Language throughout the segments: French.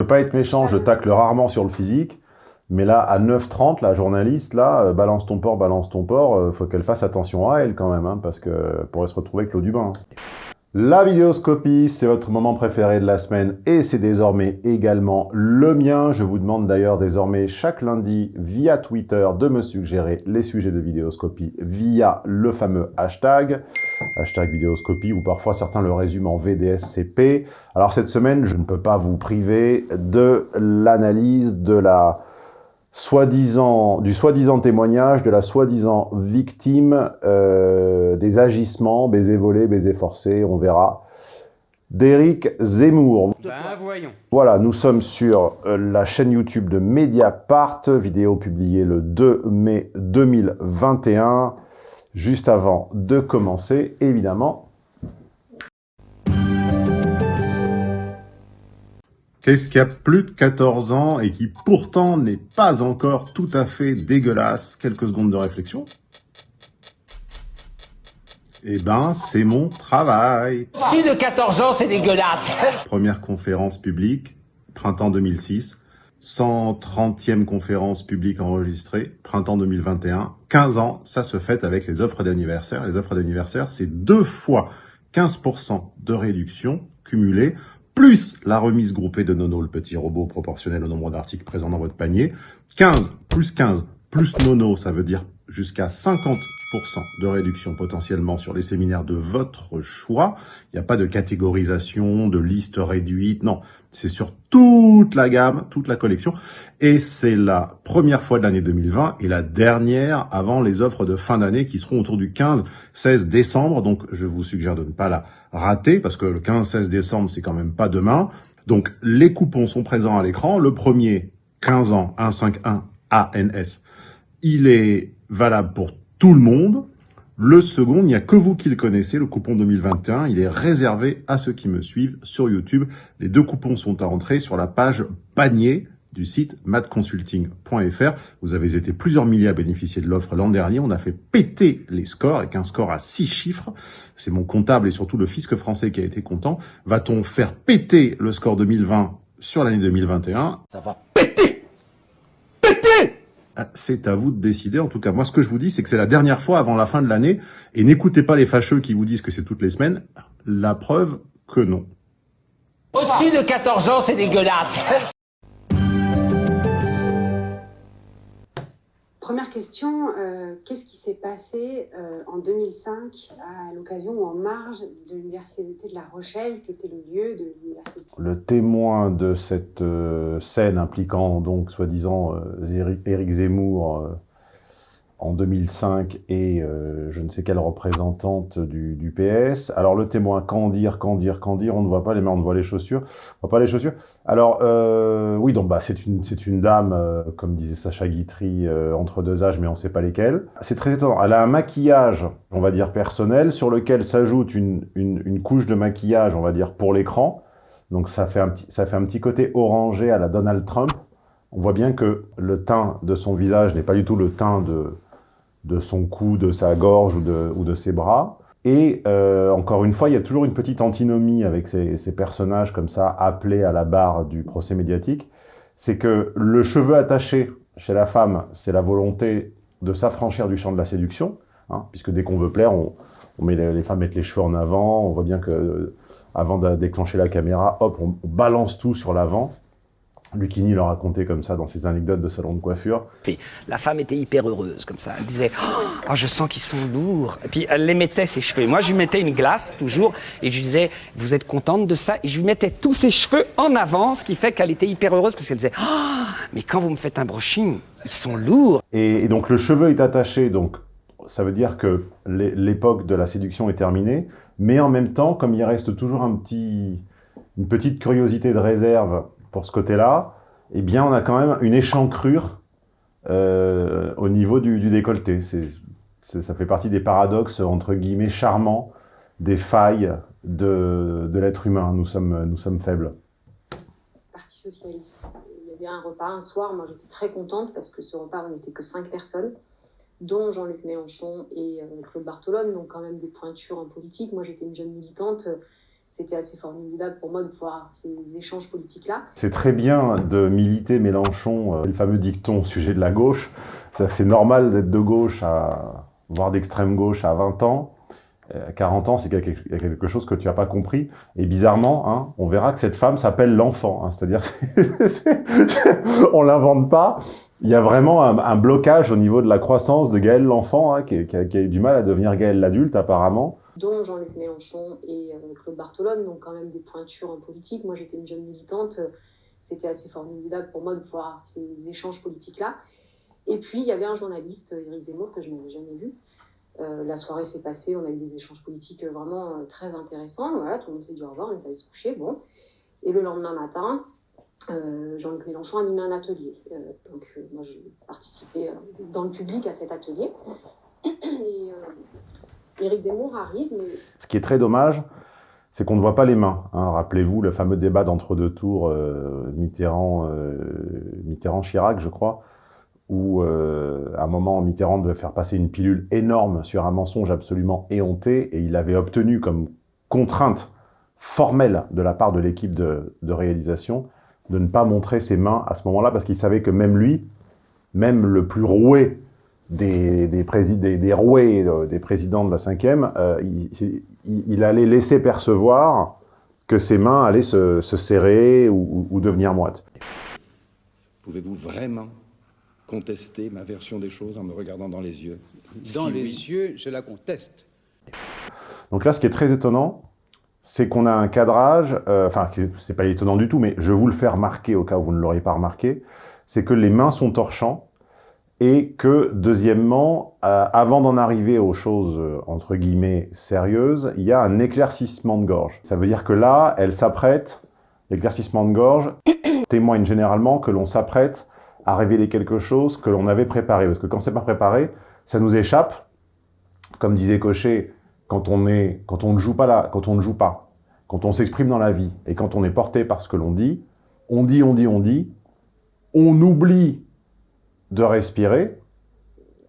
Je veux pas être méchant, je tacle rarement sur le physique, mais là, à 9h30, la journaliste, là, euh, balance ton port, balance ton port, euh, faut qu'elle fasse attention à elle quand même, hein, parce que pourrait se retrouver avec l'eau du bain. hein. La vidéoscopie, c'est votre moment préféré de la semaine et c'est désormais également le mien. Je vous demande d'ailleurs désormais chaque lundi via Twitter de me suggérer les sujets de vidéoscopie via le fameux hashtag, hashtag vidéoscopie ou parfois certains le résument en VDSCP. Alors cette semaine, je ne peux pas vous priver de l'analyse de la soi-disant, du soi-disant témoignage de la soi-disant victime euh, des agissements, baiser volé, baiser forcé, on verra, d'Éric Zemmour. Ben voyons. Voilà, nous sommes sur euh, la chaîne YouTube de Mediapart, vidéo publiée le 2 mai 2021. Juste avant de commencer, évidemment, Qu'est-ce qui a plus de 14 ans et qui pourtant n'est pas encore tout à fait dégueulasse Quelques secondes de réflexion. Eh ben, c'est mon travail. Si de 14 ans, c'est dégueulasse. Première conférence publique, printemps 2006. 130e conférence publique enregistrée, printemps 2021. 15 ans, ça se fête avec les offres d'anniversaire. Les offres d'anniversaire, c'est deux fois 15% de réduction cumulée plus la remise groupée de Nono, le petit robot proportionnel au nombre d'articles présents dans votre panier. 15 plus 15 plus Nono, ça veut dire jusqu'à 50% de réduction potentiellement sur les séminaires de votre choix. Il n'y a pas de catégorisation, de liste réduite, non. C'est sur toute la gamme, toute la collection. Et c'est la première fois de l'année 2020 et la dernière avant les offres de fin d'année qui seront autour du 15-16 décembre. Donc, je vous suggère de ne pas la rater parce que le 15-16 décembre, c'est quand même pas demain. Donc, les coupons sont présents à l'écran. Le premier, 15 ans, 151 ANS. Il est valable pour tout le monde. Le second, il n'y a que vous qui le connaissez, le coupon 2021. Il est réservé à ceux qui me suivent sur YouTube. Les deux coupons sont à entrer sur la page panier du site madconsulting.fr. Vous avez été plusieurs milliers à bénéficier de l'offre l'an dernier. On a fait péter les scores avec un score à six chiffres. C'est mon comptable et surtout le fisc français qui a été content. Va-t-on faire péter le score 2020 sur l'année 2021 Ça va péter Ah, C'est à vous de décider. En tout cas, moi, ce que je vous dis, c'est que c'est la dernière fois avant la fin de l'année. Et n'écoutez pas les fâcheux qui vous disent que c'est toutes les semaines. La preuve que non. Au-dessus de 14 ans, c'est dégueulasse. Question, euh, qu'est-ce qui s'est passé euh, en 2005 à l'occasion ou en marge de l'Université de La Rochelle, qui était le lieu de l'université? Le témoin de cette euh, scène impliquant donc soi-disant Éric Zemmour en 2005 et euh, je ne sais quelle représentante du, PS. Alors le témoin, quand dire, quand dire, quand dire, on ne voit pas les mains, on ne voit les chaussures, on voit pas les chaussures. Alors euh, oui, donc bah c'est une une dame, euh, comme disait Sacha Guitry, entre deux âges, mais on ne sait pas lesquels. C'est très étonnant. Elle a un maquillage, on va dire personnel, sur lequel s'ajoute une, une une couche de maquillage, on va dire pour l'écran. Donc ça fait un petit ça fait un petit côté orangé à la Donald Trump. On voit bien que le teint de son visage n'est pas du tout le teint de de son cou, de sa gorge ou de, ou de ses bras. Et euh, encore une fois, il y a toujours une petite antinomie avec ces, personnages comme ça appelés à la barre du procès médiatique. C'est que le cheveu attaché chez la femme, c'est la volonté de s'affranchir du champ de la séduction, hein, puisque dès qu'on veut plaire, on, met les, femmes mettent les cheveux en avant. On voit bien que euh, avant de déclencher la caméra, hop, on balance tout sur l'avant. Lucchini le racontait comme ça dans ses anecdotes de salon de coiffure. La femme était hyper heureuse comme ça. Elle disait oh, je sens qu'ils sont lourds. Et puis elle les mettait ses cheveux. Moi je lui mettais une glace toujours et je lui disais vous êtes contente de ça? Et je lui mettais tous ses cheveux en avant, ce qui fait qu'elle était hyper heureuse parce qu'elle disait oh, mais quand vous me faites un brushing, ils sont lourds. Et, et donc le cheveu est attaché, donc ça veut dire que l'é- l'époque de la séduction est terminée, mais en même temps, comme il reste toujours un petit, une petite curiosité de réserve pour ce côté-là, eh bien on a quand même une échancrure euh, au niveau du, décolleté. Ça fait partie des paradoxes, entre guillemets, charmants, des failles de, de l'être humain. Nous sommes, nous sommes faibles. Parti socialiste. Il y avait un repas un soir, moi j'étais très contente parce que ce repas, on n'était que cinq personnes, dont Jean-Luc Mélenchon et euh, Claude Bartolone, donc quand même des pointures en politique. Moi j'étais une jeune militante, c'était assez formidable pour moi de voir ces échanges politiques-là. C'est très bien de militer Mélenchon, euh, le fameux dicton sujet de la gauche. C'est normal d'être de gauche, à, voire d'extrême gauche à 20 ans. À 40 ans, c'est quelque chose que tu n'as pas compris. Et bizarrement, hein, on verra que cette femme s'appelle l'enfant. Hein, C'est-à-dire, on l'invente pas. Il y a vraiment un, blocage au niveau de la croissance de Gaël l'enfant, hein, qui, a eu du mal à devenir Gaël l'adulte apparemment. Dont Jean-Luc Mélenchon et euh, Claude Bartolone, donc quand même des pointures en politique. Moi, j'étais une jeune militante. C'était assez formidable pour moi de voir ces échanges politiques-là. Et puis, il y avait un journaliste, Éric Zemmour, que je n'avais jamais vu, euh, la soirée s'est passée, on a eu des échanges politiques vraiment euh, très intéressants. Voilà, tout le monde s'est dit au revoir, on est allé se coucher. Bon. Et le lendemain matin, Jean-Luc Mélenchon animait un atelier. Donc, moi, j'ai participé dans le public à cet atelier. Et Éric Zemmour arrive. Ce qui est très dommage, c'est qu'on ne voit pas les mains. Hein. Rappelez-vous le fameux débat d'entre-deux tours Mitterrand, Mitterrand-Chirac, je crois où euh, à un moment Mitterrand devait faire passer une pilule énorme sur un mensonge absolument éhonté, et il avait obtenu comme contrainte formelle de la part de l'équipe de, réalisation de ne pas montrer ses mains à ce moment-là, parce qu'il savait que même lui, même le plus roué des, des, des, des roués euh, des présidents de la cinquième, euh, il, il, il, allait laisser percevoir que ses mains allaient se, se serrer ou, ou devenir moites. Pouvez-vous vraiment contester ma version des choses en me regardant dans les yeux? Dans si les oui. yeux, je la conteste. Donc là, ce qui est très étonnant, c'est qu'on a un cadrage, euh, enfin, c'est pas étonnant du tout, mais je vais vous le faire remarquer au cas où vous ne l'auriez pas remarqué, c'est que les mains sont torchants et que, deuxièmement, euh, avant d'en arriver aux choses, euh, entre guillemets, sérieuses, il y a un éclaircissement de gorge. Ça veut dire que là, elle s'apprête, l'éclaircissement de gorge témoigne généralement que l'on s'apprête à révéler quelque chose que l'on avait préparé. Parce que quand c'est pas préparé, ça nous échappe. Comme disait Cochet, quand on, est, quand on ne joue pas là, quand on ne joue pas, quand on s'exprime dans la vie, et quand on est porté par ce que l'on dit, on dit, on dit, on dit, on oublie de respirer,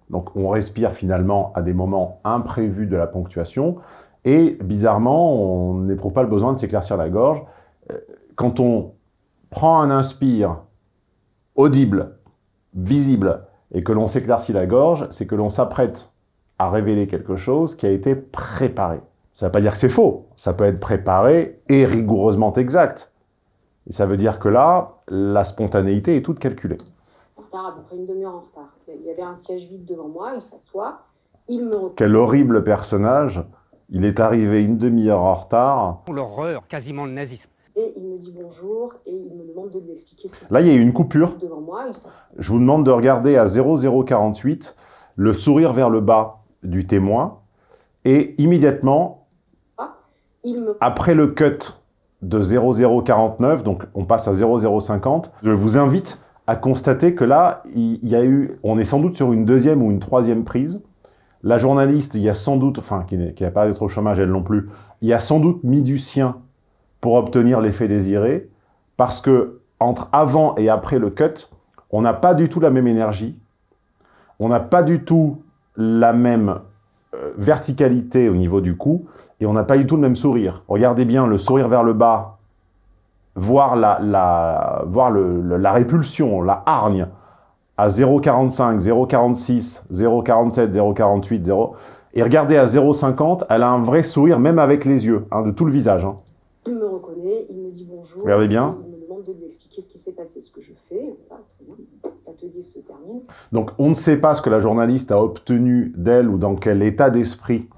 donc on respire finalement à des moments imprévus de la ponctuation, et bizarrement, on n'éprouve pas le besoin de s'éclaircir la gorge. Quand on prend un inspire audible, visible, et que l'on s'éclaircit la gorge, c'est que l'on s'apprête à révéler quelque chose qui a été préparé. Ça ne veut pas dire que c'est faux, ça peut être préparé et rigoureusement exact. Et ça veut dire que là, la spontanéité est toute calculée. Retard, à peu près une demi-heure en retard. Il y avait un siège vide devant moi, il s'assoit, il me... Quel horrible personnage Il est arrivé une demi-heure en retard. L'horreur, quasiment le nazisme et il me dit bonjour et il me demande de lui expliquer ce qui se Là, il y a eu une coupure. devant moi. Je vous demande de regarder à 0048 le sourire vers le bas du témoin et immédiatement, ah, il me... après le cut de 0049, donc on passe à 0050, je vous invite à constater que là, il y a eu, on est sans doute sur une deuxième ou une troisième prise. La journaliste, il y a sans doute, enfin, qui n'a pas d'être au chômage, elle non plus, il y a sans doute mis du sien pour obtenir l'effet désiré, parce que entre avant et après le cut, on n'a pas du tout la même énergie, on n'a pas du tout la même euh, verticalité au niveau du cou, et on n'a pas du tout le même sourire. Regardez bien le sourire vers le bas, voir la, la, voir le, le, la répulsion, la hargne, à 0,45, 0,46, 0,47, 0,48, 0... Et regardez à 0,50, elle a un vrai sourire, même avec les yeux, hein, de tout le visage. Hein. Il me reconnaît, il me dit bonjour. Regardez bien. Il me demande de lui expliquer ce qui s'est passé, ce que je fais. L'atelier se termine. Donc, on ne sait pas ce que la journaliste a obtenu d'elle ou dans quel état d'esprit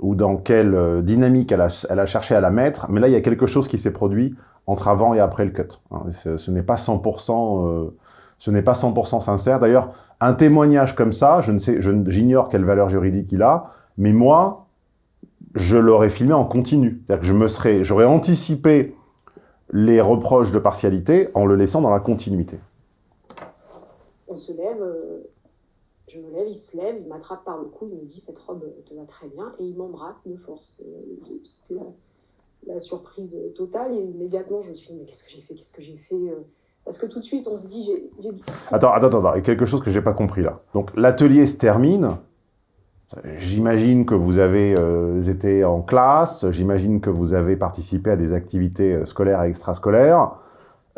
ou dans quelle euh, dynamique elle a, elle a, cherché à la mettre. Mais là, il y a quelque chose qui s'est produit entre avant et après le cut. Hein, ce, n'est pas 100%, euh, ce n'est pas 100% sincère. D'ailleurs, un témoignage comme ça, je ne sais, j'ignore quelle valeur juridique il a, mais moi, je l'aurais filmé en continu. C'est-à-dire que je me serais, j'aurais anticipé les reproches de partialité en le laissant dans la continuité. On se lève, euh, je me lève, il se lève, il m'attrape par le cou, il me dit cette robe te va très bien et il m'embrasse de force. Euh, la, surprise totale et immédiatement je me suis dit mais qu'est-ce que j'ai fait, qu'est-ce que j'ai fait euh, parce que tout de suite on se dit j'ai... Attends, attends, attends, il y a quelque chose que j'ai pas compris là. Donc l'atelier se termine, J'imagine que vous avez euh, été en classe, j'imagine que vous avez participé à des activités euh, scolaires et extrascolaires.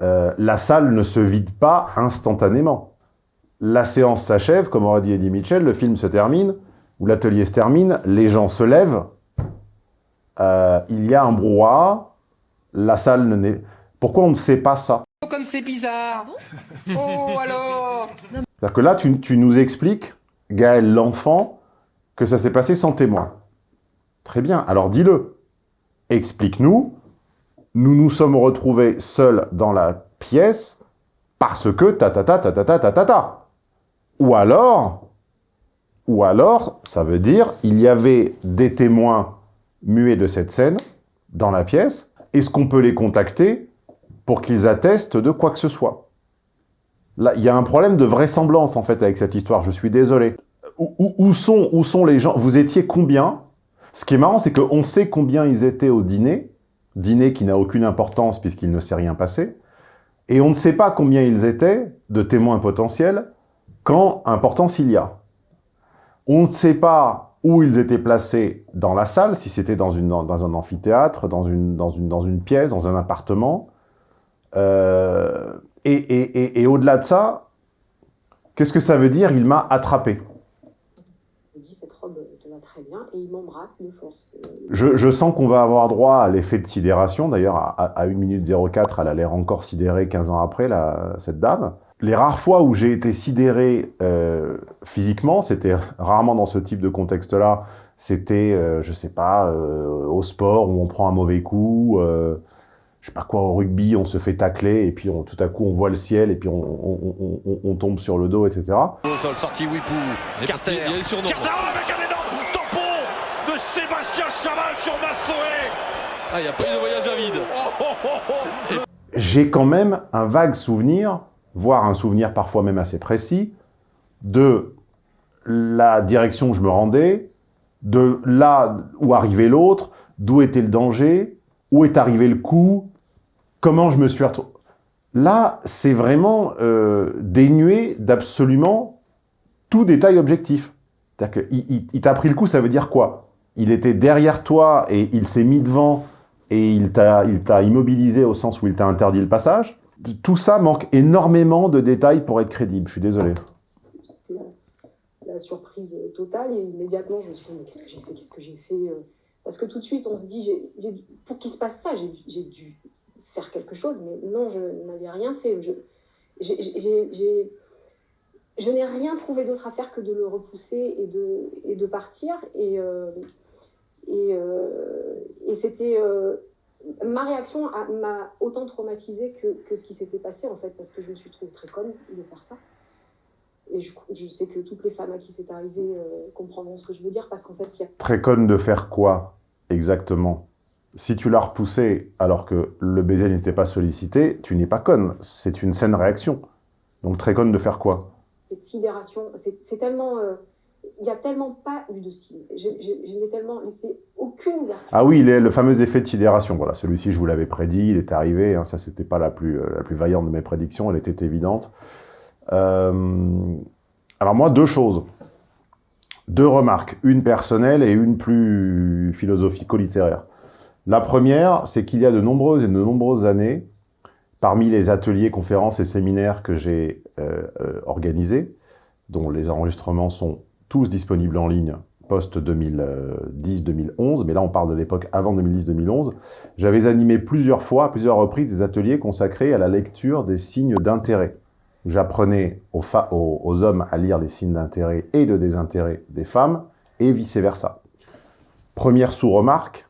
La salle ne se vide pas instantanément. La séance s'achève, comme aurait dit Eddie Mitchell, le film se termine, ou l'atelier se termine, les gens se lèvent, euh, il y a un brouhaha, la salle ne n'est... Pourquoi on ne sait pas ça Oh, comme c'est bizarre Oh, alors C'est-à-dire que là, tu, tu nous expliques, Gaël l'enfant, que ça s'est passé sans témoin. Très bien, alors dis-le. Explique-nous. Nous nous sommes retrouvés seuls dans la pièce parce que ta ta ta ta ta ta ta ta ta. Ou alors, ou alors, ça veut dire, il y avait des témoins muets de cette scène dans la pièce. Est-ce qu'on peut les contacter pour qu'ils attestent de quoi que ce soit? Là, il y a un problème de vraisemblance, en fait, avec cette histoire. Je suis désolé. Où, sont, où sont les gens? Vous étiez combien? Ce qui est marrant, c'est qu'on sait combien ils étaient au dîner. Dîner qui n'a aucune importance puisqu'il ne s'est rien passé. Et on ne sait pas combien ils étaient de témoins potentiels quand importance il y a. On ne sait pas où ils étaient placés dans la salle, si c'était dans, dans un amphithéâtre, dans une, dans, une, dans une pièce, dans un appartement. Euh, et et- et- et au-delà de ça, qu'est-ce que ça veut dire? Il m'a attrapé. Il me dit cette robe te va très bien et il m'embrasse de force. Je, je sens qu'on va avoir droit à l'effet de sidération. D'ailleurs, à, à, à 1 minute 04, elle a l'air encore sidérée 15 ans après, la, cette dame. Les rares fois où j'ai été sidéré euh, physiquement, c'était rarement dans ce type de contexte-là. C'était, euh, je sais pas, euh, au sport où on prend un mauvais coup, euh, je sais pas quoi, au rugby, on se fait tacler et puis on- tout à coup on voit le ciel et puis on, on- on- on- on tombe sur le dos, etc. Au sol, sortie Wipou. Carter. Il y a les surnoms. Carter avec un énorme tampon de Sébastien Chamal sur Massoé. Ah, il y a pris de voyage à vide. Oh, oh, oh. j'ai quand même un vague souvenir, voire un souvenir parfois même assez précis, de la direction où je me rendais, de là où arrivait l'autre, d'où était le danger, où est arrivé le coup, comment je me suis retrouvé. Là, c'est vraiment euh, dénué d'absolument tout détail objectif. C'est-à-dire qu'il il, il t'a pris le coup, ça veut dire quoi? Il était derrière toi et il s'est mis devant et il t'a immobilisé au sens où il t'a interdit le passage? Tout ça manque énormément de détails pour être crédible, je suis désolé. C'était la, surprise totale et immédiatement je me suis dit mais qu'est-ce que j'ai fait, qu'est-ce que j'ai fait euh, Parce que tout de suite on se dit pour qu'il se passe ça j'ai dû faire quelque chose mais non je n'avais rien fait. Je, n'ai rien trouvé d'autre à faire que de le repousser et de, partir et, euh, euh, c'était ma réaction m'a autant traumatisée que, que ce qui s'était passé en fait parce que je me suis trouvée très conne de faire ça. Et je, je sais que toutes les femmes à qui c'est arrivé euh, comprendront ce que je veux dire parce qu'en fait, il y a Très conne de faire quoi exactement? Si tu l'as repoussé alors que le baiser n'était pas sollicité, tu n'es pas conne, c'est une saine réaction. Donc très conne de faire quoi? Cette sidération. C'est c'est tellement. euh, il n'y a tellement pas eu de signe. Je, n'ai tellement laissé aucune ouverture. Ah oui, le fameux effet de sidération. Voilà, celui-ci, je vous l'avais prédit, il est arrivé. hein, ça, c'était pas la plus, euh, la plus vaillante de mes prédictions, elle était évidente. Euh, alors moi, deux choses. Deux remarques, une personnelle et une plus philosophico-littéraire. La première, c'est qu'il y a de nombreuses et de nombreuses années, parmi les ateliers, conférences et séminaires que j'ai euh, organisés, dont les enregistrements sont tous disponibles en ligne post-2010-2011, mais là on parle de l'époque avant 2010-2011, j'avais animé plusieurs fois, à plusieurs reprises, des ateliers consacrés à la lecture des signes d'intérêt. J'apprenais aux, hommes à lire les signes d'intérêt et de désintérêt des femmes, et vice-versa. Première sous-remarque,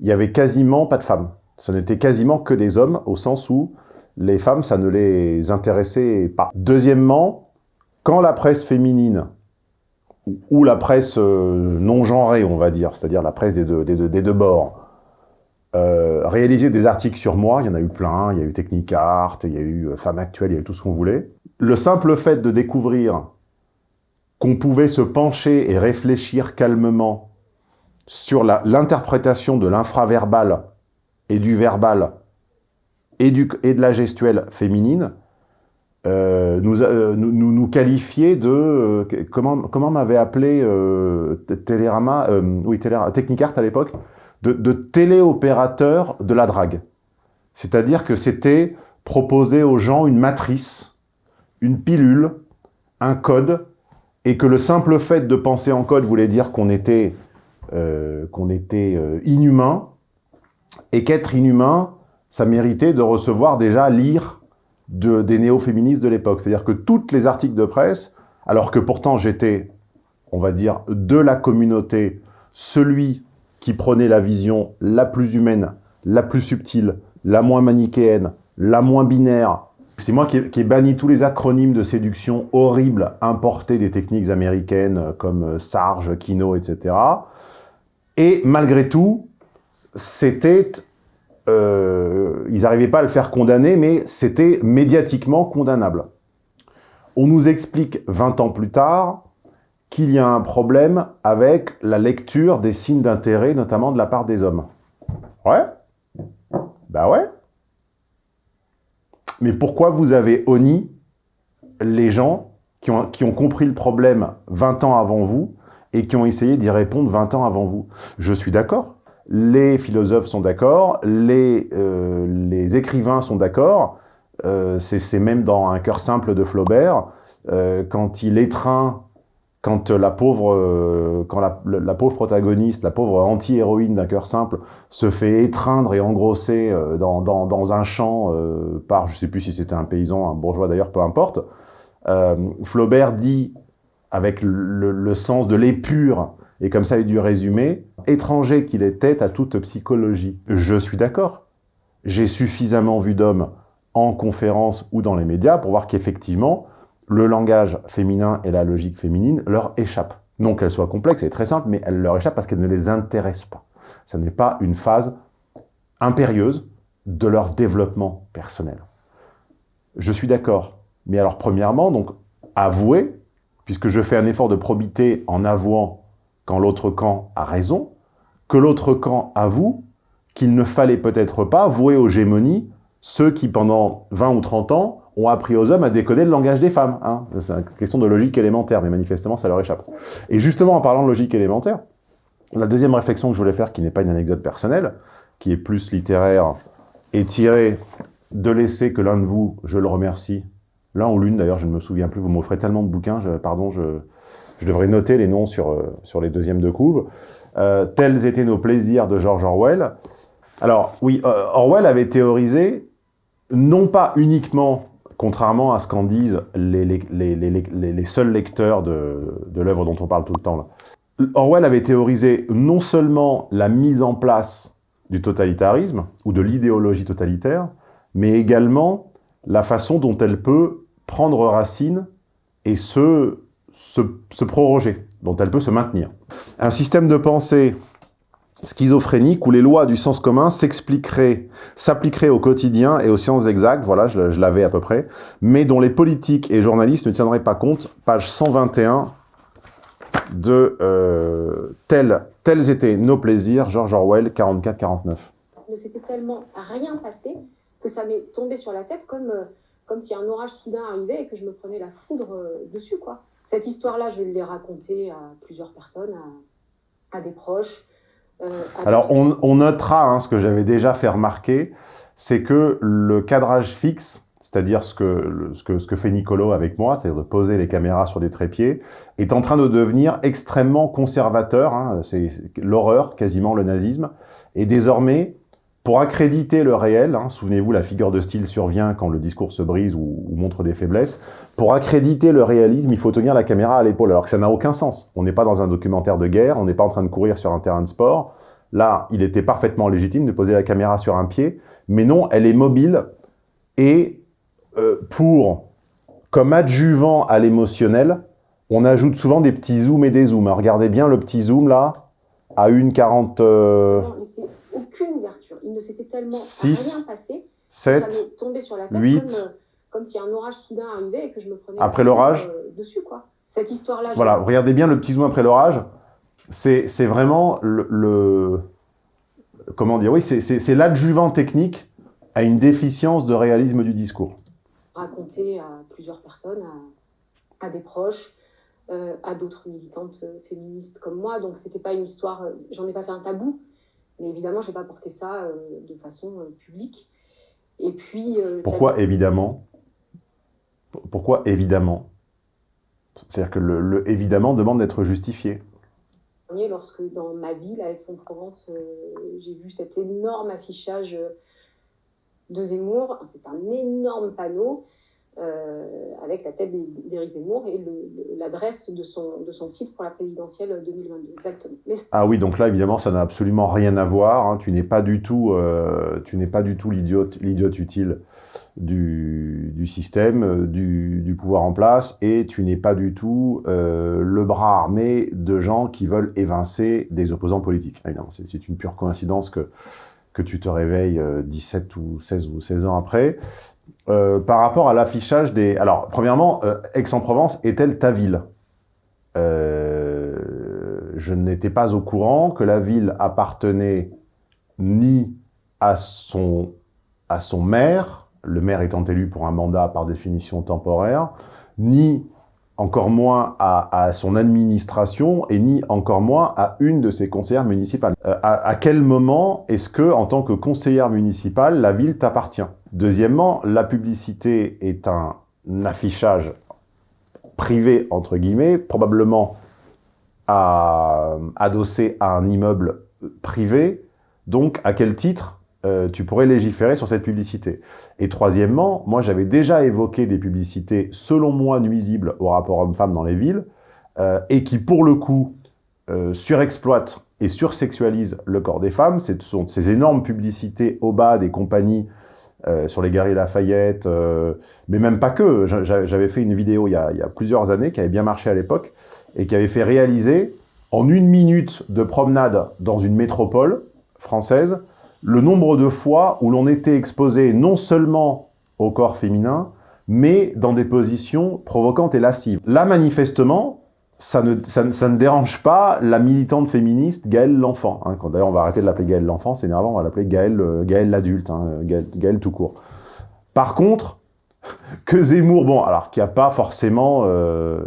il y avait quasiment pas de femmes. Ce n'était quasiment que des hommes, au sens où les femmes, ça ne les intéressait pas. Deuxièmement, quand la presse féminine ou- la presse euh, non genrée, on va dire, c'est-à-dire la presse des deux, bords, euh, réalisait des articles sur moi, il y en a eu plein, il y a eu Technicart, il y a eu euh, Femmes Actuelles, il y a eu tout ce qu'on voulait. Le simple fait de découvrir qu'on pouvait se pencher et réfléchir calmement sur l'interprétation de l'infraverbal et du verbal et de la gestuelle féminine, euh, nous, euh, nous, nous, qualifiait de... euh, comment comment m'avait appelé Télérama, oui, Télérama, Technicart à l'époque, de, de téléopérateur de la drague. C'est-à-dire que c'était proposer aux gens une matrice, une pilule, un code, et que le simple fait de penser en code voulait dire qu'on était, qu'on était inhumain, et qu'être inhumain, ça méritait de recevoir déjà lire de, des néo-féministes de l'époque. C'est-à-dire que tous les articles de presse, alors que pourtant j'étais, on va dire, de la communauté, celui qui prenait la vision la plus humaine, la plus subtile, la moins manichéenne, la moins binaire. C'est moi qui ai, qui ai banni tous les acronymes de séduction horribles importés des techniques américaines euh, comme euh, Sarge, Kino, etc. Et malgré tout, c'était... euh, ils n'arrivaient pas à le faire condamner, mais c'était médiatiquement condamnable. On nous explique 20 ans plus tard qu'il y a un problème avec la lecture des signes d'intérêt, notamment de la part des hommes. Ouais Bah ouais Mais pourquoi vous avez honni les gens qui ont, qui ont compris le problème 20 ans avant vous et qui ont essayé d'y répondre 20 ans avant vous? Je suis d'accord. Les philosophes sont d'accord, les, euh, les écrivains sont d'accord, euh, c'est même dans Un cœur simple de Flaubert, euh, quand il étreint quand la pauvre, euh, quand la, la, pauvre protagoniste, la pauvre anti-héroïne d'un cœur simple, se fait étreindre et engrosser dans, dans, dans, un champ par, je sais plus si c'était un paysan, un bourgeois d'ailleurs, peu importe, Flaubert dit, avec le, le sens de l'épure, et comme ça il dû résumer, étranger qu'il était à toute psychologie. Je suis d'accord. J'ai suffisamment vu d'hommes en conférence ou dans les médias pour voir qu'effectivement, le langage féminin et la logique féminine leur échappent. Non qu'elle soit complexe et très simple, mais elle leur échappe parce qu'elle ne les intéresse pas. Ce n'est pas une phase impérieuse de leur développement personnel. Je suis d'accord. Mais alors, premièrement, donc, avouer, puisque je fais un effort de probité en avouant quand l'autre camp a raison, que l'autre camp avoue qu'il ne fallait peut-être pas vouer aux gémonies ceux qui, pendant 20 ou 30 ans, ont appris aux hommes à décoder le langage des femmes. Hein. C'est une question de logique élémentaire, mais manifestement, ça leur échappe. Et justement, en parlant de logique élémentaire, la deuxième réflexion que je voulais faire, qui n'est pas une anecdote personnelle, qui est plus littéraire, est tirée de l'essai que l'un de vous, je le remercie, l'un ou l'une d'ailleurs, je ne me souviens plus, vous m'offrez tellement de bouquins, pardon, je, je, devrais noter les noms sur, euh, sur les deuxièmes de couve. Euh, tels étaient nos plaisirs de George Orwell. Alors, oui, euh, Orwell avait théorisé, non pas uniquement contrairement à ce qu'en disent les, les, les, les, seuls lecteurs de, de l'œuvre dont on parle tout le temps. Là. Orwell avait théorisé non seulement la mise en place du totalitarisme, ou de l'idéologie totalitaire, mais également la façon dont elle peut prendre racine et se, se, se proroger, dont elle peut se maintenir. Un système de pensée schizophrénique où les lois du sens commun s'expliqueraient, s'appliqueraient au quotidien et aux sciences exactes, voilà, je, l'avais à peu près, mais dont les politiques et journalistes ne tiendraient pas compte, page 121 de euh, tels, tels étaient nos plaisirs, George Orwell, 44-49. Ne s'était tellement rien passé que ça m'est tombé sur la tête comme, euh, comme si un orage soudain arrivait et que je me prenais la foudre euh, dessus, quoi. Cette histoire-là, je l'ai racontée à plusieurs personnes, à, à des proches, euh, Alors, on, on notera hein, ce que j'avais déjà fait remarquer, c'est que le cadrage fixe, c'est-à-dire ce que, ce, que, ce que fait Nicolo avec moi, c'est-à-dire de poser les caméras sur des trépieds, est en train de devenir extrêmement conservateur, hein, c'est l'horreur, quasiment le nazisme, et désormais, pour accréditer le réel, hein, souvenez-vous, la figure de style survient quand le discours se brise ou, montre des faiblesses, pour accréditer le réalisme, il faut tenir la caméra à l'épaule, alors que ça n'a aucun sens. On n'est pas dans un documentaire de guerre, on n'est pas en train de courir sur un terrain de sport. Là, il était parfaitement légitime de poser la caméra sur un pied, mais non, elle est mobile, et euh, pour, comme adjuvant à l'émotionnel, on ajoute souvent des petits zooms et des zooms. Regardez bien le petit zoom là, à une 40... Euh... Non, mais c'est aucune ouverture. Il ne s'était tellement 6, rien passé 7, que ça m'est tombé sur la tête 8, comme, euh, comme, si un orage soudain arrivait et que je me prenais après l'orage euh, dessus quoi. Cette histoire-là. Voilà, regardez bien le petit zoom après l'orage. C'est vraiment le, le, Comment dire Oui, c'est l'adjuvant technique à une déficience de réalisme du discours. raconté à plusieurs personnes, à, des proches, à d'autres militantes féministes comme moi. Donc c'était pas une histoire, j'en ai pas fait un tabou, mais évidemment, je n'ai pas porté ça de façon publique. Et puis. Pourquoi évidemment Pourquoi évidemment? C'est-à-dire que le, le évidemment demande d'être justifié lorsque dans ma ville, à Aix-en-Provence, j'ai vu cet énorme affichage de Zemmour. C'est un énorme panneau euh, avec la tête d'Éric Zemmour et l'adresse de son, de son site pour la présidentielle 2022. Exactement. Ah oui, donc là, évidemment, ça n'a absolument rien à voir. Hein. Tu n'es pas du tout, euh, tu n'es pas du tout l'idiote utile du, du système, euh, du, du, pouvoir en place, et tu n'es pas du tout le bras armé de gens qui veulent évincer des opposants politiques. C'est une pure coïncidence que que tu te réveilles 17 euh, ou 16 ou 16 ans après. Euh, par rapport à l'affichage des... Alors, premièrement, euh, Aix-en-Provence est-elle ta ville? Je n'étais pas au courant que la ville appartenait ni à son, à son maire, le maire étant élu pour un mandat par définition temporaire, ni encore moins à, son administration et ni encore moins à une de ses conseillères municipales. Euh, à, quel moment est-ce que, en tant que conseillère municipale, la ville t'appartient? Deuxièmement, la publicité est un affichage privé, entre guillemets, probablement adossé à un immeuble privé. Donc, à quel titre euh, tu pourrais légiférer sur cette publicité? Et troisièmement, moi j'avais déjà évoqué des publicités selon moi nuisibles au rapport homme-femme dans les villes, euh, et qui pour le coup euh, surexploitent et sursexualisent le corps des femmes. Ce sont ces énormes publicités au bas des compagnies sur les galeries Lafayette, mais même pas que. J'avais fait une vidéo il y, a, il y, a, plusieurs années qui avait bien marché à l'époque et qui avait fait réaliser en une minute de promenade dans une métropole française le nombre de fois où l'on était exposé non seulement au corps féminin, mais dans des positions provocantes et lascives. Là, manifestement, ça ne, ça, ne dérange pas la militante féministe Gaëlle l'enfant. Hein. D'ailleurs, on va arrêter de l'appeler Gaëlle l'enfant, c'est énervant, on va l'appeler Gaëlle, euh, l'adulte, hein, Gaëlle, tout court. Par contre, que Zemmour, bon, alors qu'il n'y a pas forcément, euh,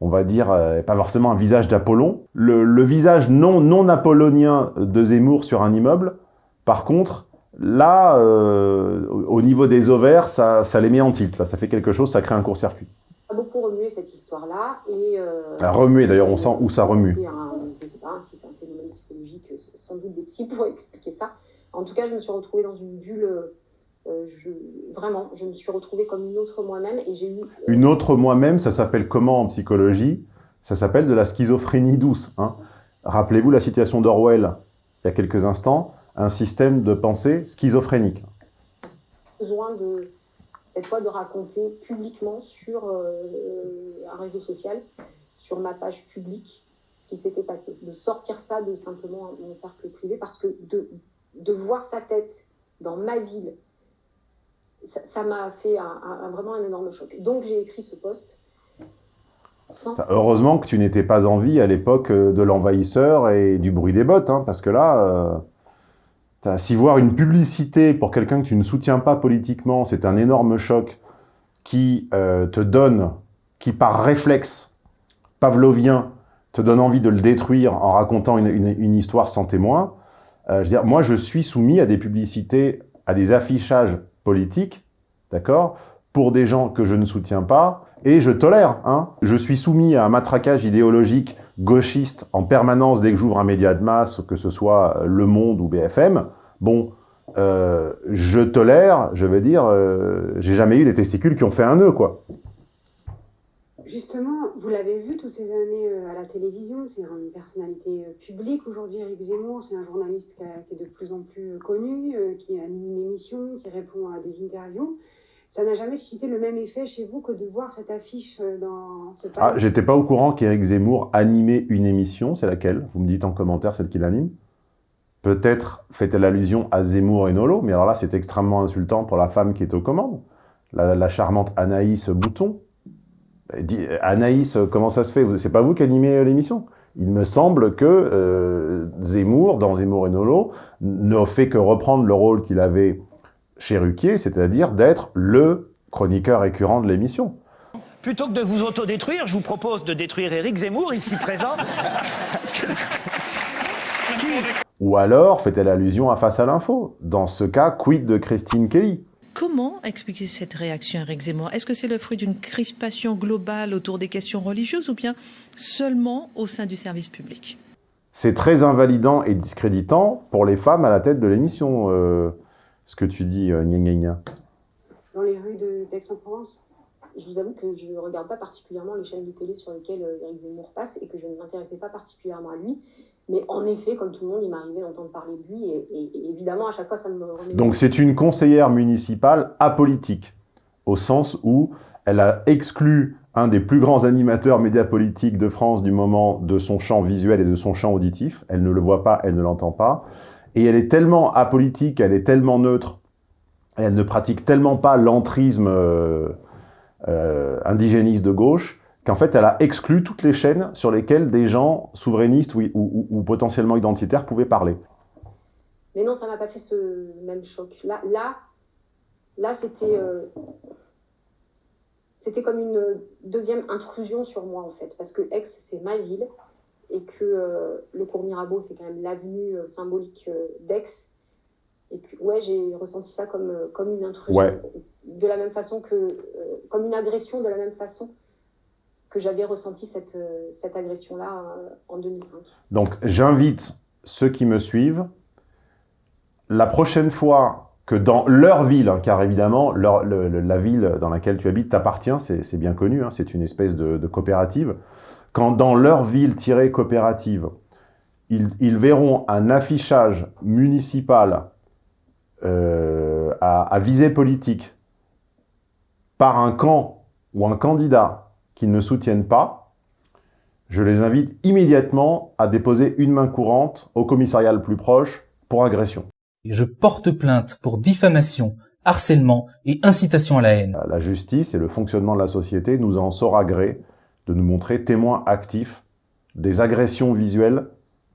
on va dire, euh, pas forcément un visage d'Apollon, le, visage non, non apollonien de Zemmour sur un immeuble, par contre, là, euh, au niveau des ovaires, ça, les met en tilt. Ça fait quelque chose, ça crée un court-circuit. Ça beaucoup remué cette histoire-là. Et, euh, remué, d'ailleurs, on sent où ça remue. je ne sais pas si c'est un phénomène psychologique, sans doute des psys pourraient expliquer ça. En tout cas, je me suis retrouvée dans une bulle... Euh, vraiment, je me suis retrouvée comme une autre moi-même et j'ai eu... Une autre moi-même, ça s'appelle comment en psychologie? Ça s'appelle de la schizophrénie douce. Hein. Rappelez-vous la citation d'Orwell, il y a quelques instants un système de pensée schizophrénique. Besoin de, cette fois de raconter publiquement sur euh, un réseau social, sur ma page publique, ce qui s'était passé. De sortir ça de simplement mon cercle privé, parce que de, de voir sa tête dans ma ville, ça m'a fait vraiment un énorme choc. Donc j'ai écrit ce post. Heureusement que tu n'étais pas en vie à l'époque de l'envahisseur et du bruit des bottes, hein, parce que là... Euh, si voir une publicité pour quelqu'un que tu ne soutiens pas politiquement, c'est un énorme choc qui euh, te donne, qui par réflexe pavlovien, te donne envie de le détruire en racontant une, histoire sans témoin, euh, je veux dire, moi je suis soumis à des publicités, à des affichages politiques, d'accord, pour des gens que je ne soutiens pas, et je tolère. Hein. Je suis soumis à un matraquage idéologique gauchiste en permanence dès que j'ouvre un média de masse, que ce soit Le Monde ou BFM. Bon, euh, je tolère, je veux dire, euh, j'ai jamais eu les testicules qui ont fait un nœud, quoi. Justement, vous l'avez vu toutes ces années euh, à la télévision, c'est une personnalité publique aujourd'hui, Eric Zemmour, c'est un journaliste qui, est de plus en plus connu, qui anime une émission, qui répond à des interviews ça n'a jamais suscité le même effet chez vous que de voir cette affiche euh, dans ce Ah, j'étais pas au courant qu'Éric Zemmour animait une émission, c'est laquelle? Vous me dites en commentaire celle qu'il anime. Peut-être fait-elle allusion à Zemmour et Nolo, mais alors là, c'est extrêmement insultant pour la femme qui est aux commandes, la, charmante Anaïs Bouton. Anaïs, comment ça se fait? C'est pas vous qui animez euh, l'émission? Il me semble que euh, Zemmour, dans Zemmour et Nolo, ne fait que reprendre le rôle qu'il avait chez Ruquier, c'est-à-dire d'être le chroniqueur récurrent de l'émission. Plutôt que de vous autodétruire, je vous propose de détruire Éric Zemmour, ici présent. Ou alors, fait-elle allusion à Face à l'info? Dans ce cas, quid de Christine Kelly? Comment expliquer cette réaction, Eric Zemmour? Est-ce que c'est le fruit d'une crispation globale autour des questions religieuses ou bien seulement au sein du service public? C'est très invalidant et discréditant pour les femmes à la tête de l'émission, euh, ce que tu dis, euh, gna gna gna. Dans les rues d'Aix-en-Provence je vous avoue que je ne regarde pas particulièrement les chaînes de télé sur lesquelles euh, Eric Zemmour passe et que je ne m'intéressais pas particulièrement à lui. Mais en effet, comme tout le monde, il m'arrivait d'entendre parler de lui et, et, évidemment, à chaque fois, ça me remet... Donc c'est une conseillère municipale apolitique, au sens où elle a exclu un des plus grands animateurs médiapolitiques de France du moment de son champ visuel et de son champ auditif. Elle ne le voit pas, elle ne l'entend pas. Et elle est tellement apolitique, elle est tellement neutre, elle ne pratique tellement pas l'entrisme euh, euh, indigéniste de gauche, qu'en fait, elle a exclu toutes les chaînes sur lesquelles des gens souverainistes ou, ou, ou potentiellement identitaires pouvaient parler. Mais non, ça m'a pas fait ce même choc. Là, là, là c'était euh, c'était comme une deuxième intrusion sur moi, en fait. Parce que Aix, c'est ma ville, et que euh, le cours Mirabeau, c'est quand même l'avenue euh, symbolique euh, d'Aix. Et que, ouais, j'ai ressenti ça comme, comme une intrusion. Ouais. De la même façon que... comme une agression, de la même façon que j'avais ressenti cette, cette agression-là en 2005. Donc, j'invite ceux qui me suivent, la prochaine fois que dans leur ville, hein, car évidemment, leur- le- le- la ville dans laquelle tu habites t'appartient, c'est c'est bien connu, hein, c'est une espèce de, de coopérative, quand dans leur ville tirée coopérative, ils, ils verront un affichage municipal euh, à, à visée politique par un camp ou un candidat qu'ils ne soutiennent pas, je les invite immédiatement à déposer une main courante au commissariat le plus proche pour agression. Je porte plainte pour diffamation, harcèlement et incitation à la haine. La justice et le fonctionnement de la société nous en saura gré de nous montrer témoins actifs des agressions visuelles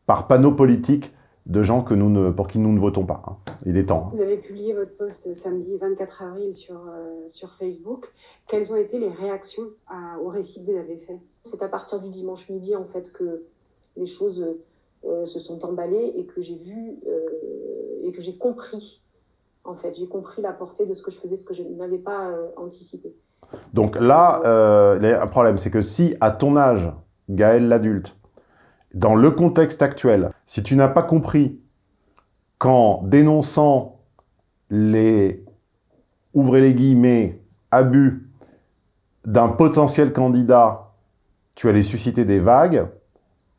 par panneaux politiques de gens que nous ne, pour qui nous ne votons pas. hein. Il est temps. hein. Vous avez publié votre post samedi 24 avril sur, euh, sur Facebook. Quelles ont été les réactions à- au récit que vous avez fait? C'est à partir du dimanche midi, en fait, que les choses euh, se sont emballées et que j'ai vu euh, et que j'ai compris, en fait, j'ai compris la portée de ce que je faisais, ce que je n'avais pas euh, anticipé. Donc là, il y a un problème, c'est que si à ton âge, Gaël l'adulte, dans le contexte actuel, si tu n'as pas compris qu'en dénonçant les, ouvrez les guillemets, abus d'un potentiel candidat, tu allais susciter des vagues,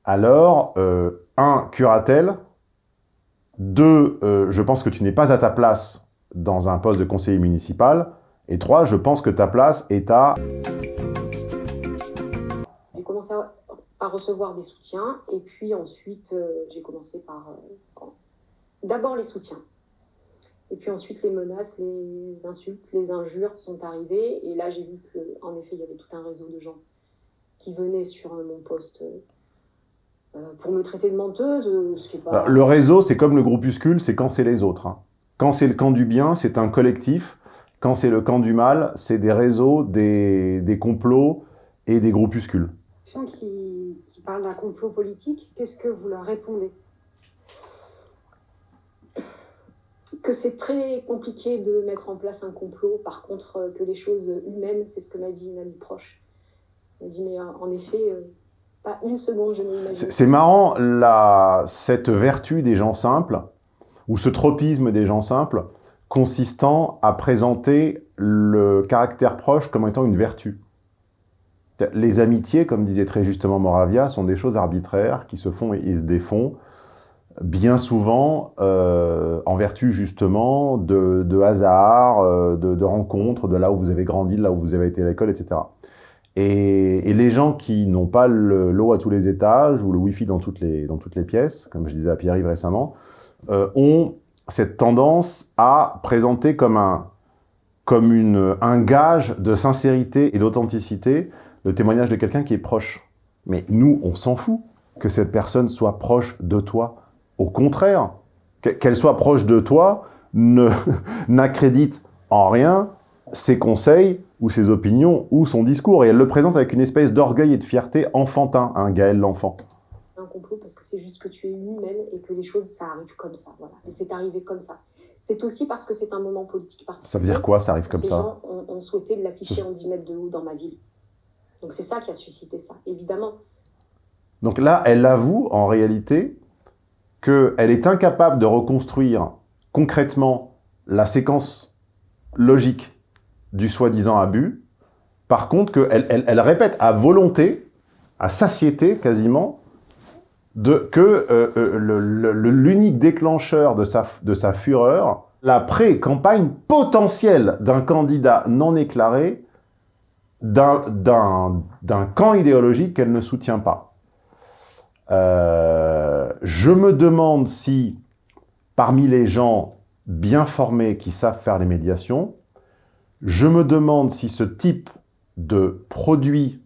alors, euh, un, curatelle, deux, euh, je pense que tu n'es pas à ta place dans un poste de conseiller municipal, et trois, je pense que ta place est à... J'ai commencé à, à recevoir des soutiens et puis ensuite, euh, j'ai commencé par euh, d'abord les soutiens. Et puis ensuite, les menaces, les insultes, les injures sont arrivées. Et là, j'ai vu qu'en effet, il y avait tout un réseau de gens qui venaient sur euh, mon poste pour me traiter de menteuse, ce qui est pas... Alors, Le réseau, c'est comme le groupuscule, c'est quand c'est les autres. hein. Quand c'est le camp du bien, c'est un collectif. Quand c'est le camp du mal, c'est des réseaux, des, des complots et des groupuscules. Ceux qui, qui parlent d'un complot politique, qu'est-ce que vous leur répondez? Que c'est très compliqué de mettre en place un complot. Par contre, euh, que les choses humaines, c'est ce que m'a dit une amie proche. Elle m'a dit, mais euh, en effet, euh, pas une seconde, je n'imagine C'est c'est marrant, la, cette vertu des gens simples, ou ce tropisme des gens simples, consistant à présenter le caractère proche comme étant une vertu. Les amitiés, comme disait très justement Moravia, sont des choses arbitraires qui se font et, se défont, bien souvent euh, en vertu justement de, de hasard, euh, de, rencontres, de là où vous avez grandi, de là où vous avez été à l'école, etc. Et, les gens qui n'ont pas le- l'eau à tous les étages ou le wifi dans toutes les, dans toutes les pièces, comme je disais à Pierre-Yves récemment, euh, ont cette tendance à présenter comme un, comme une, un gage de sincérité et d'authenticité le témoignage de quelqu'un qui est proche. Mais nous, on s'en fout que cette personne soit proche de toi. Au contraire, que- qu'elle soit proche de toi n'accrédite en rien ses conseils ou ses opinions ou son discours. Et elle le présente avec une espèce d'orgueil et de fierté enfantin, un Gaël l'enfant. Complot parce que c'est juste que tu es humaine et que les choses, ça arrive comme ça. Voilà. Et c'est arrivé comme ça. C'est aussi parce que c'est un moment politique particulier. Ça veut dire quoi, ça arrive comme Ces ça gens ont, ont souhaité l'afficher en 10 mètres de haut dans ma ville. Donc c'est ça qui a suscité ça, évidemment. Donc là, elle avoue en réalité qu'elle est incapable de reconstruire concrètement la séquence logique du soi-disant abus. Par contre, qu'elle elle, elle répète à volonté, à satiété quasiment, que euh, l'unique déclencheur de sa, de sa fureur, la pré-campagne potentielle d'un candidat non éclairé d'un camp idéologique qu'elle ne soutient pas. Euh, je me demande si, parmi les gens bien formés qui savent faire les médiations, je me demande si ce type de produit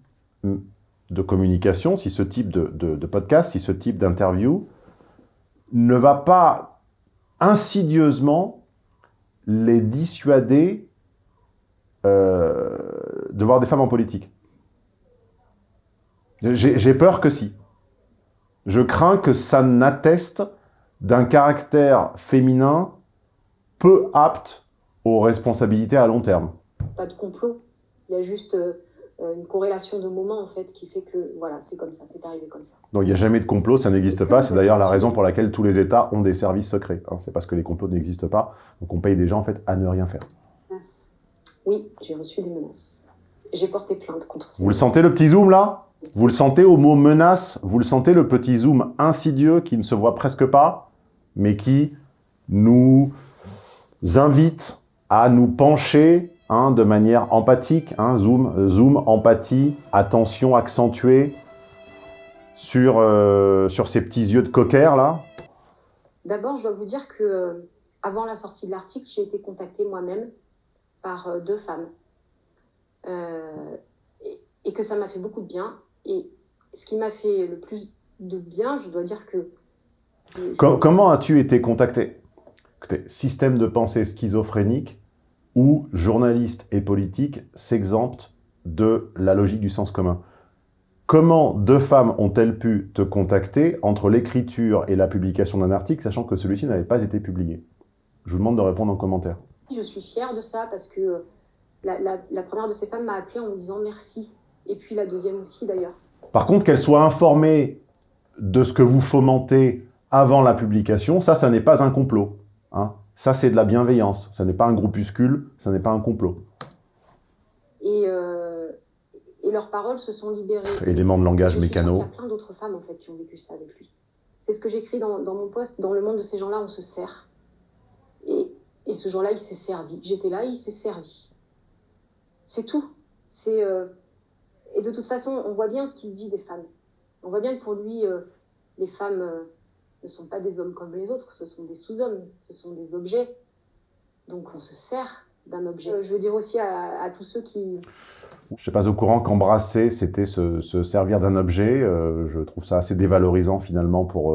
de communication, si ce type de, podcast, si ce type d'interview ne va pas insidieusement les dissuader euh, de voir des femmes en politique. J'ai peur que si. Je crains que ça n'atteste d'un caractère féminin peu apte aux responsabilités à long terme. Pas de complot. Il y a juste euh, une corrélation de moments, en fait, qui fait que, voilà, c'est comme ça, c'est arrivé comme ça. Donc il n'y a jamais de complot, ça n'existe pas. C'est d'ailleurs la raison pour laquelle tous les États ont des services secrets. Hein. C'est parce que les complots n'existent pas. Donc on paye des gens, en fait, à ne rien faire. Oui, j'ai reçu des menaces. J'ai porté plainte contre ça. Vous le sentez le petit zoom là? Vous le sentez au mot menace? Vous le sentez le petit zoom insidieux qui ne se voit presque pas, mais qui nous invite à nous pencher hein, de manière empathique, hein, zoom, zoom, empathie, attention accentuée sur, euh, sur ces petits yeux de cocker là D'abord, je dois vous dire que euh, avant la sortie de l'article, j'ai été contactée moi-même par euh, deux femmes. Euh, et, et, que ça m'a fait beaucoup de bien. Et ce qui m'a fait le plus de bien, je dois dire que... Com comment as-tu été contacté Système de pensée schizophrénique où journalistes et politiques s'exemptent de la logique du sens commun. Comment deux femmes ont-elles pu te contacter entre l'écriture et la publication d'un article, sachant que celui-ci n'avait pas été publié? Je vous demande de répondre en commentaire. Je suis fière de ça parce que la, la, la première de ces femmes m'a appelée en me disant merci. Et puis la deuxième aussi d'ailleurs. Par contre, qu'elle soit informée de ce que vous fomentez avant la publication, ça, ça n'est pas un complot. Hein. Ça, c'est de la bienveillance. Ça n'est pas un groupuscule, ça n'est pas un complot. Et, euh, et leurs paroles se sont libérées. Élément de langage mécano. Il y a plein d'autres femmes en fait qui ont vécu ça avec lui. C'est ce que j'écris dans, dans mon poste. Dans le monde de ces gens-là, on se sert. Et, et ce jour-là, il s'est servi. J'étais là, il s'est servi. C'est tout. C'est euh... Et de toute façon, on voit bien ce qu'il dit des femmes. On voit bien que pour lui, euh, les femmes ne sont pas des hommes comme les autres, ce sont des sous-hommes, ce sont des objets. Donc on se sert d'un objet. Euh, je veux dire aussi à, à, tous ceux qui... Je ne suis pas au courant qu'embrasser, c'était se, se, servir d'un objet. je trouve ça assez dévalorisant finalement pour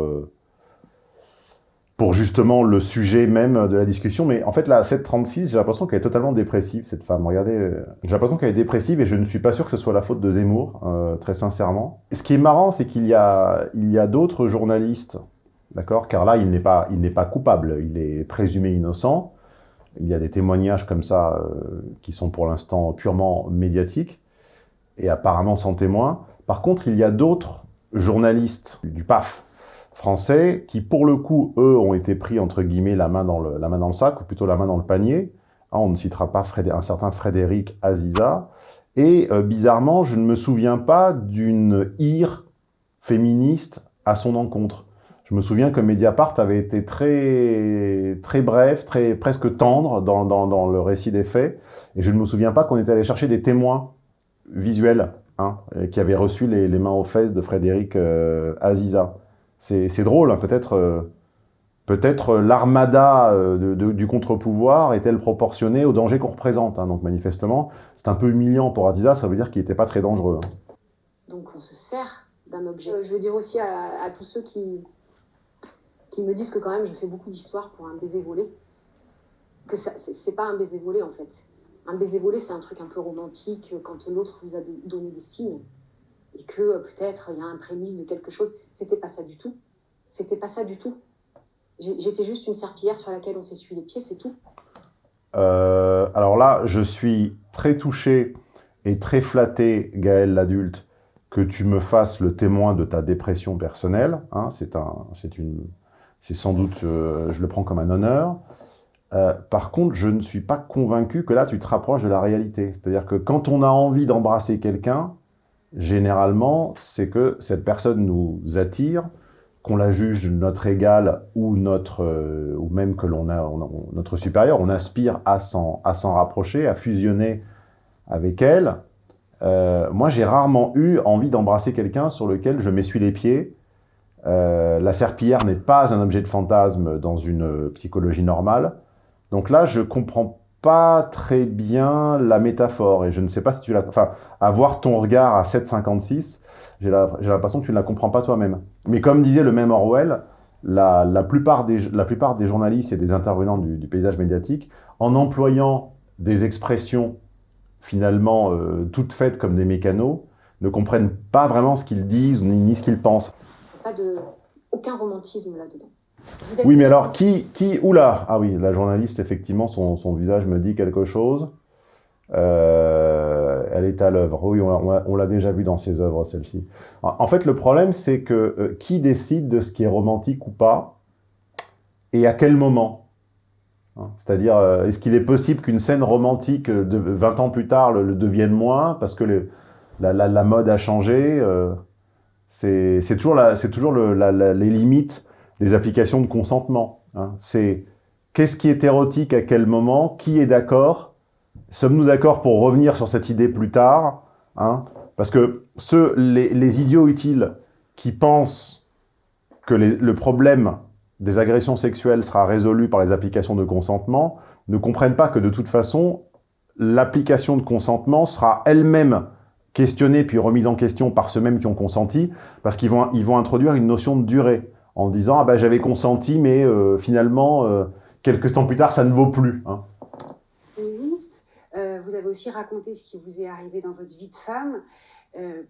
pour justement le sujet même de la discussion. Mais en fait, la 736, j'ai l'impression qu'elle est totalement dépressive, cette femme. Regardez, j'ai l'impression qu'elle est dépressive et je ne suis pas sûr que ce soit la faute de Zemmour, euh, très sincèrement. Ce qui est marrant, c'est qu'il y a, il y a d'autres journalistes, d'accord? Car là, il n'est pas, pas coupable, il est présumé innocent. Il y a des témoignages comme ça euh, qui sont pour l'instant purement médiatiques et apparemment sans témoin. Par contre, il y a d'autres journalistes du PAF, français qui, pour le coup, eux, ont été pris, entre guillemets, la main dans le, la main dans le sac, ou plutôt la main dans le panier. Ah, on ne citera pas un certain Frédéric Aziza. Et euh, bizarrement, je ne me souviens pas d'une ire féministe à son encontre. Je me souviens que Mediapart avait été très, très bref, très, presque tendre dans, dans, le récit des faits. Et je ne me souviens pas qu'on était allé chercher des témoins visuels hein, qui avaient reçu les, mains aux fesses de Frédéric euh, Aziza. C'est drôle, hein, peut-être euh, peut-être l'armada euh, du contre-pouvoir est-elle proportionnée au danger qu'on représente. Hein, donc manifestement, c'est un peu humiliant pour Adiza, ça veut dire qu'il n'était pas très dangereux. Hein. Donc on se sert d'un objet. Je veux dire aussi à, tous ceux qui, qui me disent que quand même je fais beaucoup d'histoires pour un baiser volé, que c'est pas un baiser volé en fait. un baiser volé, c'est un truc un peu romantique quand l'autre vous a donné des signes et que peut-être il y a un prémisse de quelque chose. C'était pas ça du tout. C'était pas ça du tout. J'étais juste une serpillière sur laquelle on s'essuie les pieds, c'est tout. Euh, alors là, je suis très touché et très flatté, Gaël l'adulte, que tu me fasses le témoin de ta dépression personnelle. Hein, c'est un, une, c'est sans doute, euh, je le prends comme un honneur. Euh, par contre, je ne suis pas convaincu que là, tu te rapproches de la réalité. C'est-à-dire que quand on a envie d'embrasser quelqu'un, généralement, c'est que cette personne nous attire, qu'on la juge notre égal ou notre euh, ou même que l'on a notre supérieur, on aspire à s'en rapprocher, à fusionner avec elle. Moi, j'ai rarement eu envie d'embrasser quelqu'un sur lequel je m'essuie les pieds. Euh, la serpillière n'est pas un objet de fantasme dans une psychologie normale. Donc là, je comprends pas très bien la métaphore et je ne sais pas si tu la... Enfin, avoir ton regard à 7,56, j'ai l'impression que tu ne la comprends pas toi-même. Mais comme disait le même Orwell, la, la, plupart, des, la plupart des journalistes et des intervenants du, paysage médiatique, en employant des expressions finalement euh, toutes faites comme des mécanos, ne comprennent pas vraiment ce qu'ils disent ni ce qu'ils pensent. Pas de... aucun romantisme là-dedans. Oui, mais alors, qui... qui oula Ah oui, la journaliste, effectivement, son, son visage me dit quelque chose. Euh, elle est à l'œuvre. Oui, on, l'a déjà vu dans ses œuvres, celle-ci. En fait, le problème, c'est que euh, qui décide de ce qui est romantique ou pas et à quel moment? Hein C'est-à-dire, euh, est-ce qu'il est possible qu'une scène romantique de 20 ans plus tard le, devienne moins parce que la, mode a changé C'est toujours, les limites des applications de consentement. Hein. C'est qu'est-ce qui est érotique à quel moment, qui est d'accord, sommes-nous d'accord pour revenir sur cette idée plus tard hein? Parce que ceux, les, idiots utiles qui pensent que le problème des agressions sexuelles sera résolu par les applications de consentement ne comprennent pas que de toute façon, l'application de consentement sera elle-même questionnée puis remise en question par ceux mêmes qui ont consenti, parce qu'ils vont, ils vont introduire une notion de durée en disant ah ben j'avais consenti mais euh, finalement euh, quelques temps plus tard ça ne vaut plus. Hein. Euh, vous avez aussi raconté ce qui vous est arrivé dans votre vie de femme. Euh,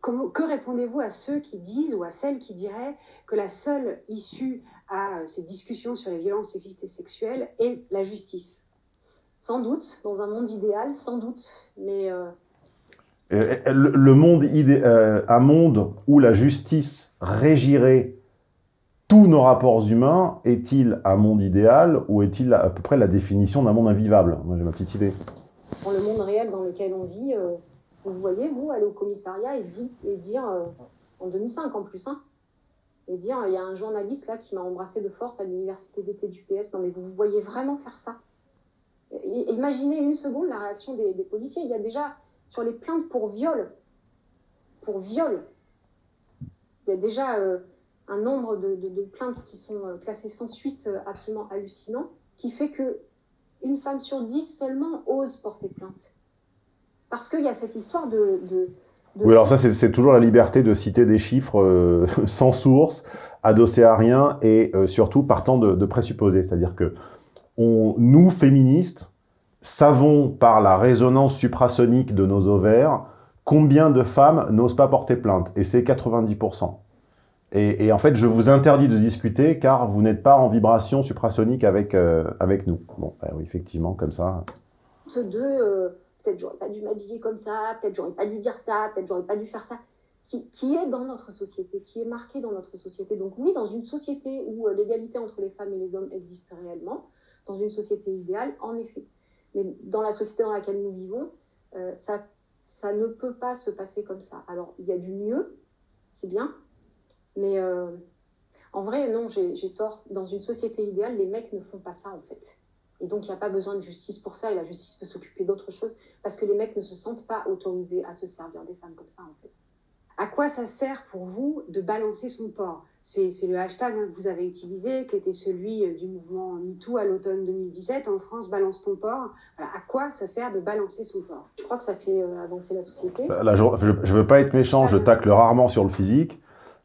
comment, que répondez-vous à ceux qui disent ou à celles qui diraient que la seule issue à ces discussions sur les violences sexistes et sexuelles est la justice? Sans doute, dans un monde idéal, sans doute, mais... Le, le, monde idé un monde où la justice régirait tous nos rapports humains, est-il un monde idéal ou est-il à peu près la définition d'un monde invivable? Moi, j'ai ma petite idée. Dans le monde réel dans lequel on vit, euh, vous voyez, vous, aller au commissariat et, dire, euh, en 2005 en plus, hein, et dire, il y a un journaliste là qui m'a embrassé de force à l'université d'été du PS. Non mais vous, voyez vraiment faire ça? Imaginez une seconde la réaction des policiers. Il y a déjà, sur les plaintes pour viol, pour viol, il y a déjà... Euh, un nombre de, plaintes qui sont euh, classées sans suite euh, absolument hallucinant, qui fait que une femme sur dix seulement ose porter plainte. Parce qu'il y a cette histoire de... Oui, alors ça, c'est toujours la liberté de citer des chiffres sans source, adossés à rien, et surtout partant de, présupposés. C'est-à-dire que nous, féministes, savons par la résonance suprasonique de nos ovaires combien de femmes n'osent pas porter plainte, et c'est 90%. Et, en fait, je vous interdis de discuter car vous n'êtes pas en vibration suprasonique avec, euh, avec nous. Bon, ben oui, effectivement, comme ça. Ce deux, euh, peut-être j'aurais pas dû m'habiller comme ça, peut-être j'aurais pas dû dire ça, peut-être j'aurais pas dû faire ça, qui, qui, est dans notre société, qui est marqué dans notre société? Donc oui, dans une société où euh, l'égalité entre les femmes et les hommes existe réellement, dans une société idéale, en effet. Mais dans la société dans laquelle nous vivons, euh, ça, ça ne peut pas se passer comme ça. Alors, il y a du mieux, c'est bien, mais euh, en vrai, non, j'ai tort. Dans une société idéale, les mecs ne font pas ça, en fait. Et donc, il n'y a pas besoin de justice pour ça, et la justice peut s'occuper d'autre chose, parce que les mecs ne se sentent pas autorisés à se servir des femmes comme ça, en fait. À quoi ça sert pour vous de balancer son porc? C'est le hashtag hein, que vous avez utilisé, qui était celui euh, du mouvement MeToo à l'automne 2017. En France, balance ton porc. À quoi ça sert de balancer son porc Je crois que ça fait euh, avancer la société? Là, je ne veux pas être méchant, je tacle rarement sur le physique.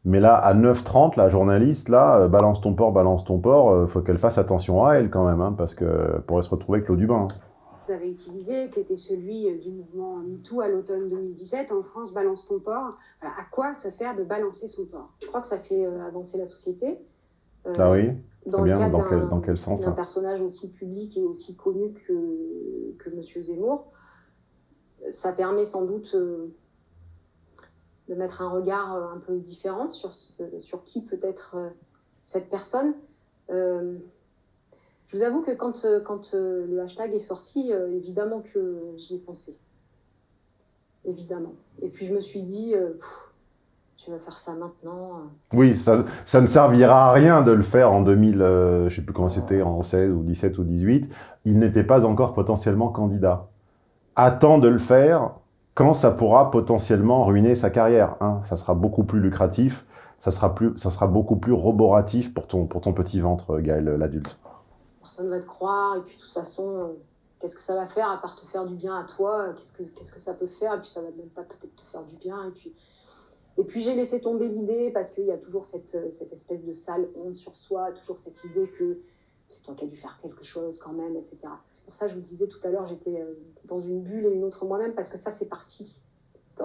Mais là, à 9h30, la journaliste, là, euh, balance ton port, balance ton port, euh, faut qu'elle fasse attention à elle quand même, hein, parce que pourrait se retrouver avec l'eau du bain. Hein. Vous avez utilisé, qui était celui euh, du mouvement MeToo à l'automne 2017, en France, balance ton porc. Voilà, à quoi ça sert de balancer son porc Je crois que ça fait euh, avancer la société. Euh, ah oui dans, le dans, quel, dans quel sens Un personnage aussi public et aussi connu que, que M. Zemmour. Ça permet sans doute euh, de mettre un regard un peu différent sur, ce, sur qui peut être cette personne. Euh, je vous avoue que quand, quand le hashtag est sorti, évidemment que j'y ai pensé. Évidemment. Et puis je me suis dit, pff, tu vas faire ça maintenant. Oui, ça, ça, ne servira à rien de le faire en 2000, euh, je ne sais plus comment c'était, en 16 ou 17 ou 18. Il n'était pas encore potentiellement candidat. Attends de le faire quand ça pourra potentiellement ruiner sa carrière. Hein. Ça sera beaucoup plus lucratif, ça sera, plus, ça sera beaucoup plus roboratif pour ton, pour ton petit ventre, Gaël, l'adulte. Personne ne va te croire, et puis de toute façon, euh, qu'est-ce que ça va faire à part te faire du bien à toi Qu'est-ce que, qu'est-ce que ça peut faire Et puis ça va même pas peut-être te faire du bien, et puis... Et puis j'ai laissé tomber l'idée parce qu'il y a toujours cette, cette, espèce de sale honte sur soi, toujours cette idée que c'est toi qui as dû faire quelque chose quand même, etc. C'est pour ça que je vous disais tout à l'heure, j'étais dans une bulle et une autre moi-même parce que ça c'est parti.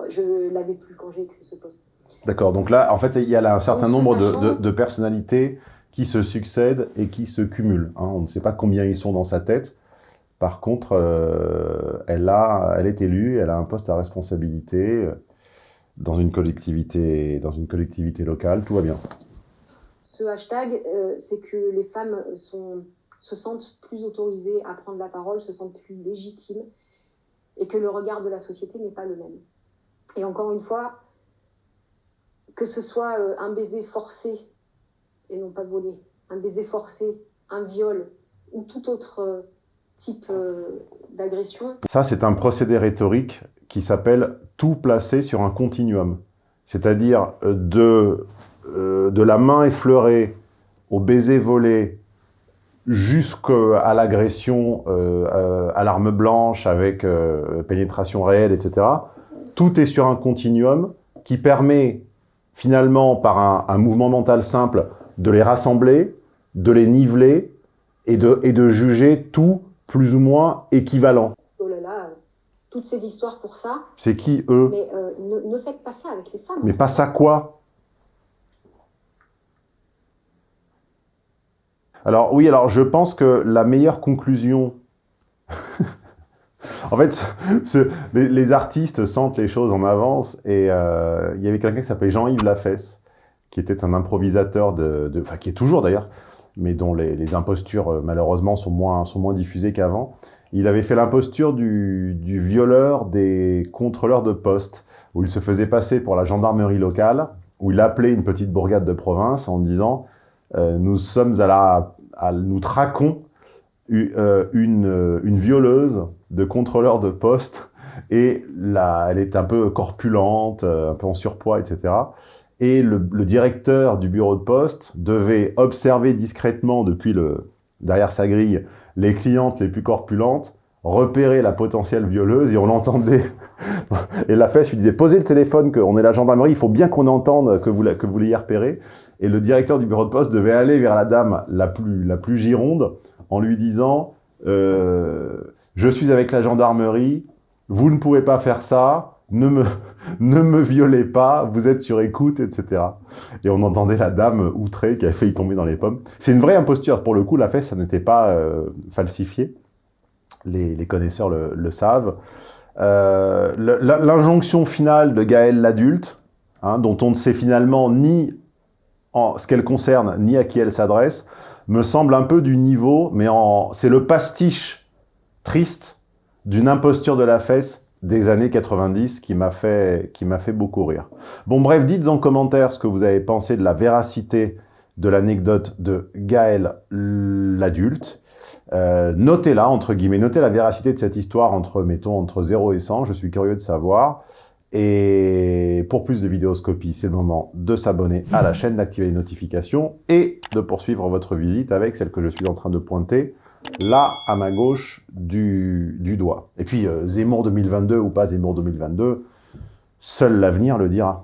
Je l'avais plus quand j'ai écrit ce poste. D'accord, donc là en fait il y a là un certain nombre de, de, de, personnalités qui se succèdent et qui se cumulent. Hein. On ne sait pas combien ils sont dans sa tête. Par contre, euh, elle, a, elle est élue, elle a un poste à responsabilité dans une collectivité, dans une collectivité locale, tout va bien. Ce hashtag, euh, c'est que les femmes se sentent plus autorisées à prendre la parole, se sentent plus légitimes, et que le regard de la société n'est pas le même. Et encore une fois, que ce soit euh, un baiser forcé et non pas volé, un baiser forcé, un viol ou tout autre euh, type d'agression. Ça, c'est un procédé rhétorique qui s'appelle tout placer sur un continuum. C'est-à-dire euh, de, euh, de la main effleurée au baiser volé jusqu'à l'agression euh, à l'arme blanche avec pénétration réelle, etc. Tout est sur un continuum qui permet finalement, par un, mouvement mental simple, de les rassembler, de les niveler et de, et de juger tout plus ou moins équivalent toutes ces histoires pour ça. C'est qui, eux? Mais euh, ne, ne, faites pas ça avec les femmes. Mais pas ça quoi? Alors oui, alors je pense que la meilleure conclusion... en fait, ce, les, les, artistes sentent les choses en avance et euh, il y avait quelqu'un qui s'appelait Jean-Yves Lafesse, qui était un improvisateur, de, enfin qui est toujours d'ailleurs, mais dont les, impostures euh, malheureusement sont moins, sont moins diffusées qu'avant. Il avait fait l'imposture du, du, violeur des contrôleurs de poste, où il se faisait passer pour la gendarmerie locale, où il appelait une petite bourgade de province en disant euh, Nous sommes à la... À, nous traquons euh, une, une violeuse de contrôleur de poste, et là, elle est un peu corpulente, un peu en surpoids, etc. Et le, directeur du bureau de poste devait observer discrètement depuis le, derrière sa grille les clientes les plus corpulentes repérer la potentielle violeuse et on l'entendait. et la fesse lui disait, posez le téléphone, qu'on est la gendarmerie, il faut bien qu'on entende que vous, que vous l'ayez repéré. Et le directeur du bureau de poste devait aller vers la dame la plus, la plus gironde en lui disant, euh, je suis avec la gendarmerie, vous ne pouvez pas faire ça, ne me, ne me violez pas, vous êtes sur écoute, etc. Et on entendait la dame outrée qui a failli tomber dans les pommes. C'est une vraie imposture. Pour le coup, la fesse, ça n'était pas euh, falsifié. Les, les, connaisseurs le, le savent. Euh, L'injonction finale de Gaël l'adulte, hein, dont on ne sait finalement ni en ce qu'elle concerne, ni à qui elle s'adresse, me semble un peu du niveau, mais c'est le pastiche triste d'une imposture de la fesse des années 90 qui m'a fait, qui fait beaucoup rire. Bon bref, dites en commentaire ce que vous avez pensé de la véracité de l'anecdote de Gaël l'adulte. Euh, Notez-la, entre guillemets, notez la véracité de cette histoire entre, mettons, entre 0 et 100, je suis curieux de savoir. Et pour plus de vidéoscopie, c'est le moment de s'abonner à la chaîne, d'activer les notifications et de poursuivre votre visite avec celle que je suis en train de pointer là, à ma gauche du, du doigt. Et puis, euh, Zemmour 2022 ou pas Zemmour 2022, seul l'avenir le dira.